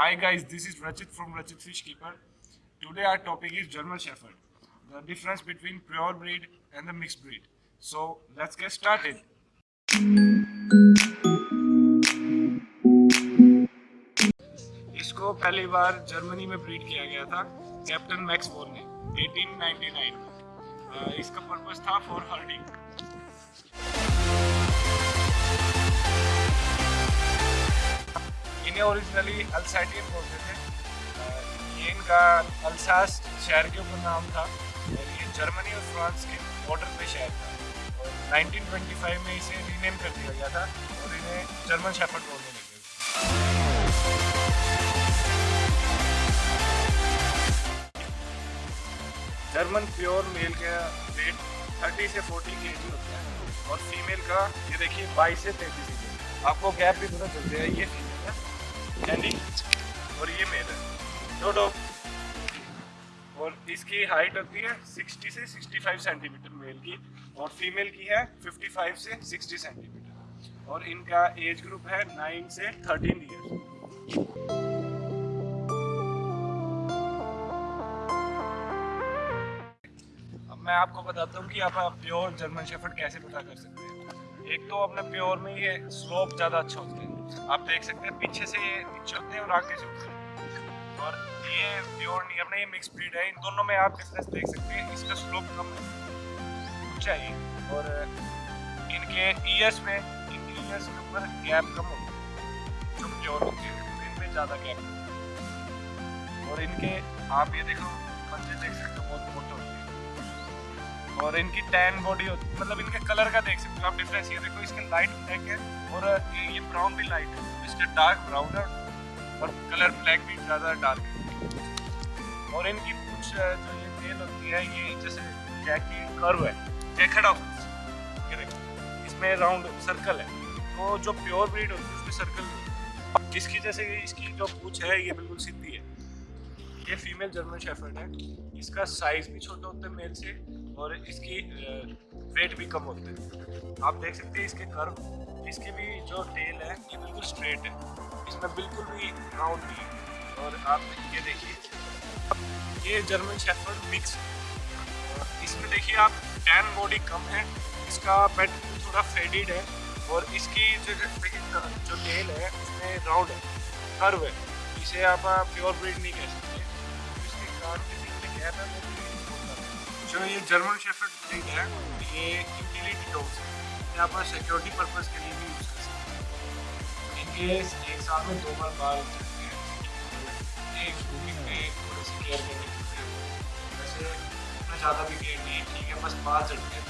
Hi guys, this is Rachit from Rachit Fish Keeper. Today our topic is German Shepherd, the difference between pure breed and the mixed breed. So let's get started. इसको पहली बार Germany में breed किया गया था captain max bore ने 1899 में इसका purpose था फॉर हर्डिंग इन्हें ओरिजिनली अल्साटियन बोलते थे। ये इनका अल्सास शहर के ऊपर नाम था और ये जर्मनी और फ्रांस के बॉर्डर पे शहर था। और 1925 में इसे रीनेम कर दिया गया था और इन्हें जर्मन शेफर्ड बोलने लगे। जर्मन प्योर मेल का वेट 30 से 40 के होता है और फीमेल का, ये देखिए 22 से 33 आपको गैप भी पता चलते हैं, ये और ये मेल है। और इसकी हाइट है 60 से 65 सेंटीमीटर मेल की और फीमेल की है 55 से 60 सेंटीमीटर और इनका एज ग्रुप है 9 से 13 ईयर मैं आपको बताता हूँ कि आप प्योर जर्मन शेफर्ड कैसे पता कर सकते हैं। एक तो अपने प्योर में ये स्लोप ज़्यादा अच्छा होता है। आप देख सकते हैं, पीछे से ये नीचे होते हैं और आगे से होते हैं। और ये प्योर नहीं, अपने ये मिक्स ब्रीड है, इन दोनों में आप डिफरेंस देख सकते हैं, इसका स्लोप कम है ऊंचाई और, इनके ईयर्स में, इनके ईयर्स के ऊपर गैप कम है जो प्योर होते हैं, इनमें ज़्यादा गैप और इनके, आप ये देखो पंजे देख सकते और इनकी टैन बॉडी होती है मतलब इनके कलर का देख सकते हो आप डिफरेंस ये देखो इसके लाइट ब्लैक है और ये, ब्राउन भी लाइट है इसका डार्क ब्राउन है और कलर ब्लैक भी ज़्यादा डार्क है। और इनकी कुछ जो ये टेल होती है ये जैसे जैक की कर्व है जैकेट ऑफ़ ये देखो इसमें राउंड सर्कल है तो जो प्योर ब्रीड होती है उसमें सर्कल इसकी जैसे इसकी जो पूछ है ये बिल्कुल सीधी है। ये फीमेल जर्मन शेफर्ड है इसका साइज़ भी छोटा होता है मेल से और इसकी वेट भी कम होते हैं। आप देख सकते हैं इसके कर्व इसकी भी जो टेल है, ये बिल्कुल स्ट्रेट है। इसमें बिल्कुल भी राउंड नहीं है। और आप ये देखिए, ये जर्मन शेफर्ड मिक्स इसमें देखिए आप टैन बॉडी कम है, इसका पेट थोड़ा फेडिड है, और इसकी जो जो टेल है उसमें राउंड है कर्व है। इसे आप प्योर ब्रीड नहीं कह सकते। इसके कान के बीच में गैप है जो ये जर्मन शेफर्ड ब्रीड है, ये यूटिलिटी डॉग्स है। यहाँ पर सिक्योरिटी पर्पज के लिए भी यूज़ कर सकते हैं। इनके एक साल में दो बार बाल चलते हैं एक में थोड़ी सी केयर करनी पड़ती है वैसे इतना ज़्यादा भी केयर नहीं ठीक है, बस बाल चढ़ते तो है।